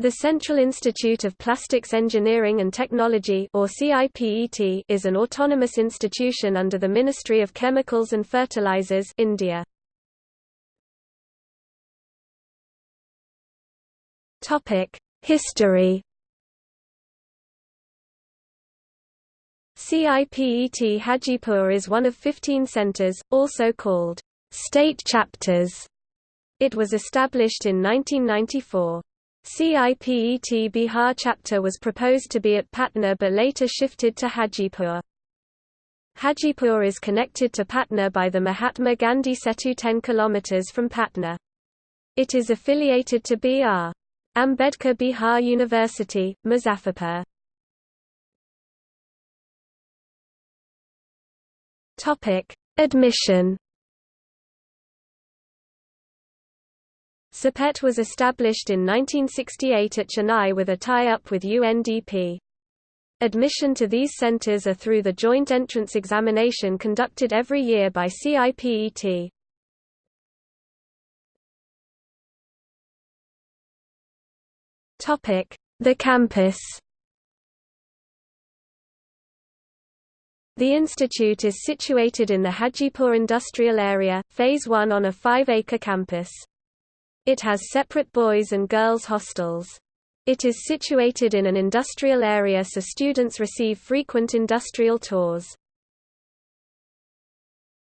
The Central Institute of Plastics Engineering and Technology or CIPET is an autonomous institution under the Ministry of Chemicals and Fertilizers India. Topic: History CIPET Hajipur is one of 15 centers, also called state chapters. It was established in 1994. CIPET Bihar chapter was proposed to be at Patna but later shifted to Hajipur. Hajipur is connected to Patna by the Mahatma Gandhi Setu 10 km from Patna. It is affiliated to B.R. Ambedkar Bihar University, Muzaffarpur. Admission CIPET was established in 1968 at Chennai with a tie-up with UNDP. Admission to these centres are through the joint entrance examination conducted every year by CIPET. The campus The institute is situated in the Hajipur industrial area, Phase 1 on a 5-acre campus. It has separate boys and girls hostels. It is situated in an industrial area so students receive frequent industrial tours.